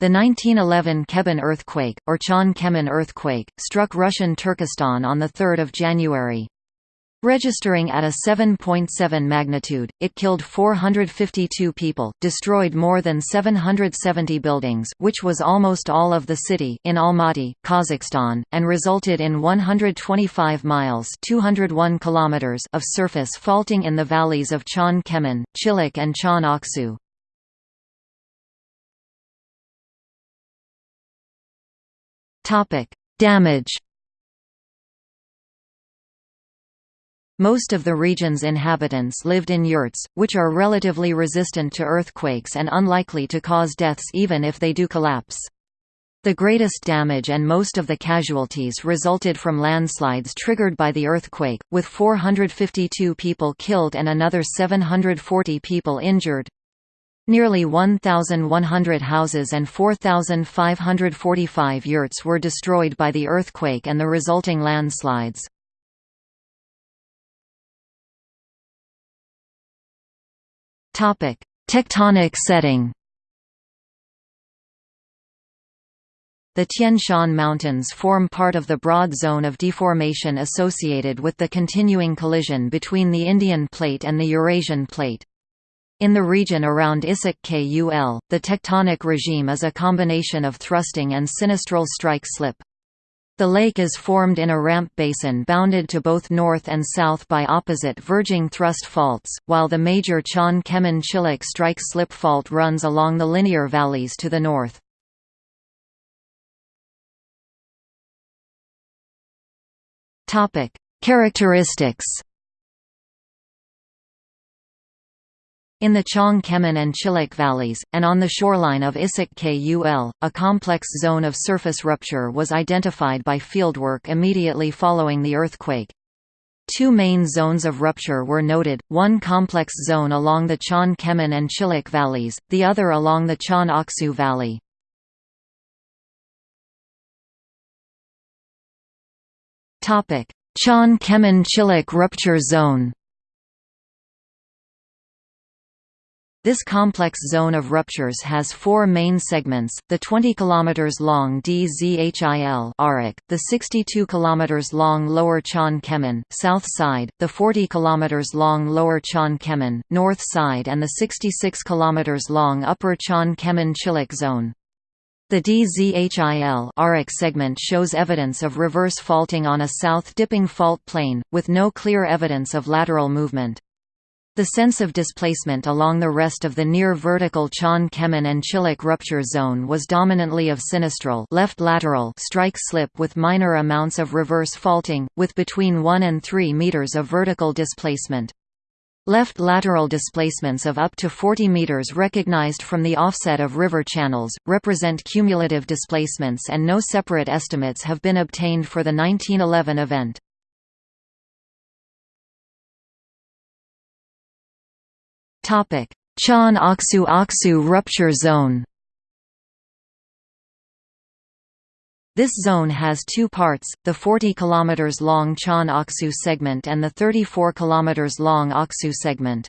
The 1911 Kebin earthquake, or Chon Kemin earthquake, struck Russian Turkestan on 3 January. Registering at a 7.7 magnitude, it killed 452 people, destroyed more than 770 buildings which was almost all of the city in Almaty, Kazakhstan, and resulted in 125 miles 201 kilometers of surface faulting in the valleys of Chon Kemin, Chilik and Chon Aksu. Damage Most of the region's inhabitants lived in yurts, which are relatively resistant to earthquakes and unlikely to cause deaths even if they do collapse. The greatest damage and most of the casualties resulted from landslides triggered by the earthquake, with 452 people killed and another 740 people injured. Nearly 1,100 houses and 4,545 yurts were destroyed by the earthquake and the resulting landslides. Tectonic setting The Tian Shan Mountains form part of the broad zone of deformation associated with the continuing collision between the Indian Plate and the Eurasian Plate. In the region around Issyk Kul, the tectonic regime is a combination of thrusting and sinistral strike-slip. The lake is formed in a ramp basin bounded to both north and south by opposite verging thrust faults, while the major Chon Kemin Chilik strike-slip fault runs along the linear valleys to the north. Characteristics In the Chon Kemin and Chilik valleys, and on the shoreline of Issyk Kul, a complex zone of surface rupture was identified by fieldwork immediately following the earthquake. Two main zones of rupture were noted, one complex zone along the Chon Kemin and Chilik valleys, the other along the Chon Aksu valley. Chon Kemin Chilik rupture zone This complex zone of ruptures has four main segments, the 20 km long Dzhil Aryk, the 62 km long Lower Chon Kemin, south side, the 40 km long Lower Chon Kemin, north side and the 66 km long Upper Chon Kemin Chilik zone. The Dzhil Aryk segment shows evidence of reverse faulting on a south-dipping fault plane, with no clear evidence of lateral movement. The sense of displacement along the rest of the near vertical Chon Kemin and Chilik rupture zone was dominantly of sinistral left lateral strike slip with minor amounts of reverse faulting, with between 1 and 3 meters of vertical displacement. Left lateral displacements of up to 40 meters recognized from the offset of river channels, represent cumulative displacements and no separate estimates have been obtained for the 1911 event. Chon Aksu Aksu rupture zone This zone has two parts, the 40 km long Chon Aksu segment and the 34 km long Aksu segment.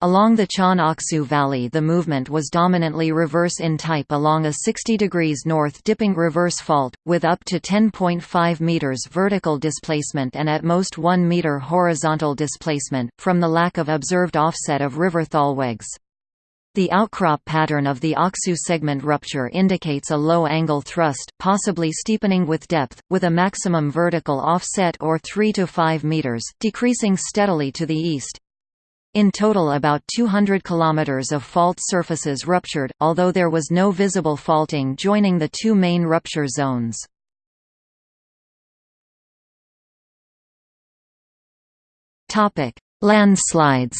Along the Chon Aksu Valley the movement was dominantly reverse in type along a 60 degrees north dipping reverse fault, with up to 10.5 meters vertical displacement and at most 1 meter horizontal displacement, from the lack of observed offset of river thalwegs. The outcrop pattern of the Aksu segment rupture indicates a low-angle thrust, possibly steepening with depth, with a maximum vertical offset or 3 to 5 meters, decreasing steadily to the east. In total about 200 km of fault surfaces ruptured, although there was no visible faulting joining the two main rupture zones. Landslides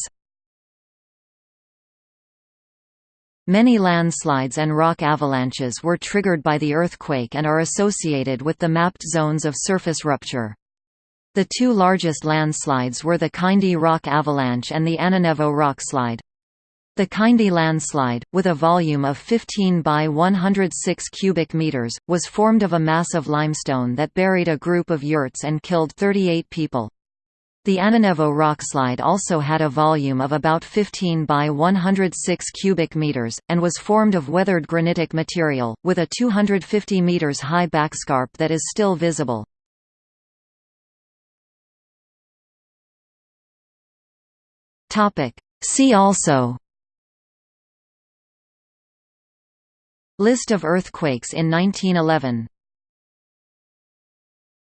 Many landslides and rock avalanches were triggered by the earthquake and are associated with the mapped zones of surface rupture. The two largest landslides were the Kindy Rock Avalanche and the Ananevo Rockslide. The Kindy landslide, with a volume of 15 by 106 cubic meters, was formed of a mass of limestone that buried a group of yurts and killed 38 people. The Ananevo rockslide also had a volume of about 15 by 106 cubic meters, and was formed of weathered granitic material, with a 250 meters high backscarp that is still visible. See also List of earthquakes in 1911